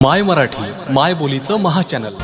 माय मराठी माय बोलीचं महाचॅनल